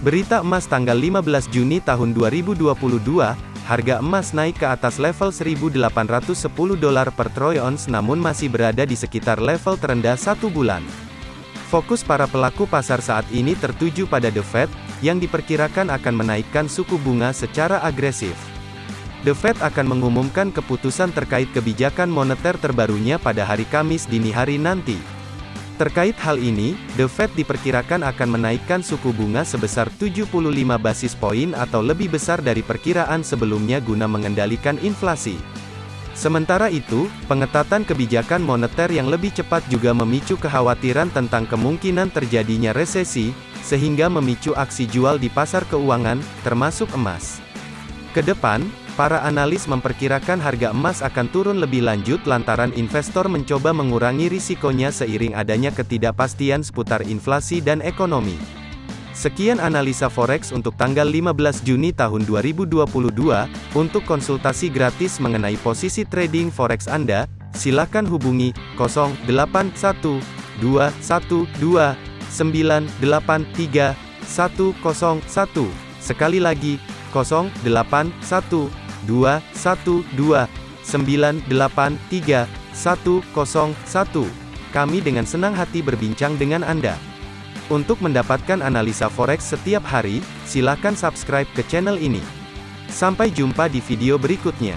Berita emas tanggal 15 Juni tahun 2022, harga emas naik ke atas level 1.810 dolar per troy ounce namun masih berada di sekitar level terendah satu bulan. Fokus para pelaku pasar saat ini tertuju pada The Fed, yang diperkirakan akan menaikkan suku bunga secara agresif. The Fed akan mengumumkan keputusan terkait kebijakan moneter terbarunya pada hari Kamis dini hari nanti. Terkait hal ini, The Fed diperkirakan akan menaikkan suku bunga sebesar 75 basis poin atau lebih besar dari perkiraan sebelumnya guna mengendalikan inflasi. Sementara itu, pengetatan kebijakan moneter yang lebih cepat juga memicu kekhawatiran tentang kemungkinan terjadinya resesi, sehingga memicu aksi jual di pasar keuangan, termasuk emas. Ke depan, Para analis memperkirakan harga emas akan turun lebih lanjut lantaran investor mencoba mengurangi risikonya seiring adanya ketidakpastian seputar inflasi dan ekonomi. Sekian analisa forex untuk tanggal 15 Juni tahun 2022. Untuk konsultasi gratis mengenai posisi trading forex Anda, silakan hubungi 081212983101. Sekali lagi, 081 2, 1, 2, 9, 8, 3, 1, 0, 1. Kami dengan senang hati berbincang dengan Anda. Untuk mendapatkan analisa forex setiap hari, silakan subscribe ke channel ini. Sampai jumpa di video berikutnya.